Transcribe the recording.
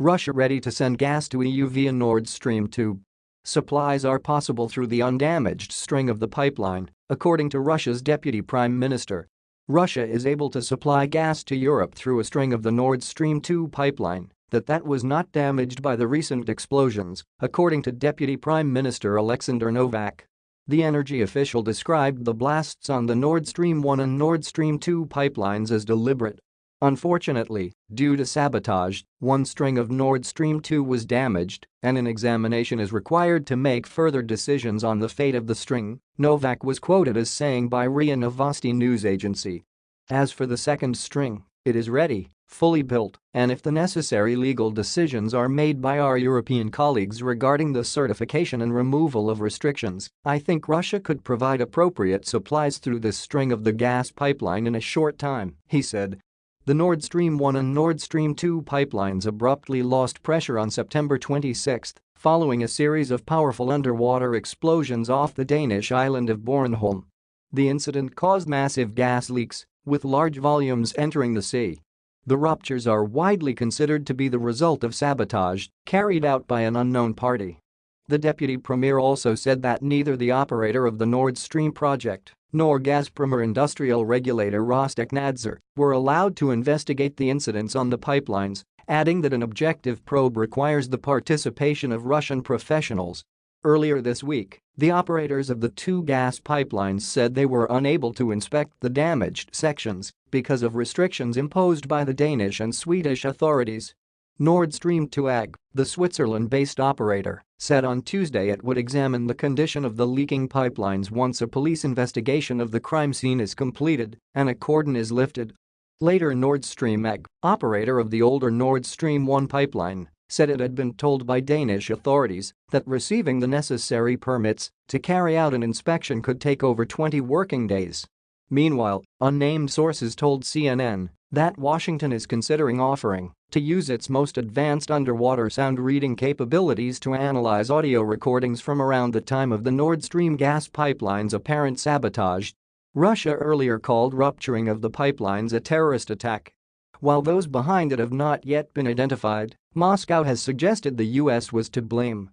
Russia ready to send gas to EU via Nord Stream 2. Supplies are possible through the undamaged string of the pipeline, according to Russia's deputy prime minister. Russia is able to supply gas to Europe through a string of the Nord Stream 2 pipeline that that was not damaged by the recent explosions, according to Deputy Prime Minister Alexander Novak. The energy official described the blasts on the Nord Stream 1 and Nord Stream 2 pipelines as deliberate. Unfortunately, due to sabotage, one string of Nord Stream 2 was damaged, and an examination is required to make further decisions on the fate of the string, Novak was quoted as saying by RIA Novosti news agency. As for the second string, it is ready, fully built, and if the necessary legal decisions are made by our European colleagues regarding the certification and removal of restrictions, I think Russia could provide appropriate supplies through this string of the gas pipeline in a short time, he said. The Nord Stream 1 and Nord Stream 2 pipelines abruptly lost pressure on September 26 following a series of powerful underwater explosions off the Danish island of Bornholm. The incident caused massive gas leaks, with large volumes entering the sea. The ruptures are widely considered to be the result of sabotage carried out by an unknown party. The deputy premier also said that neither the operator of the Nord Stream project nor Gazprom industrial regulator Rostekhnadzor were allowed to investigate the incidents on the pipelines, adding that an objective probe requires the participation of Russian professionals Earlier this week, the operators of the two gas pipelines said they were unable to inspect the damaged sections because of restrictions imposed by the Danish and Swedish authorities. Nord Stream 2 AG, the Switzerland-based operator, said on Tuesday it would examine the condition of the leaking pipelines once a police investigation of the crime scene is completed and a cordon is lifted. Later Nord Stream AG, operator of the older Nord Stream 1 pipeline, said it had been told by Danish authorities that receiving the necessary permits to carry out an inspection could take over 20 working days. Meanwhile, unnamed sources told CNN that Washington is considering offering to use its most advanced underwater sound reading capabilities to analyze audio recordings from around the time of the Nord Stream gas pipeline's apparent sabotage. Russia earlier called rupturing of the pipelines a terrorist attack while those behind it have not yet been identified, Moscow has suggested the US was to blame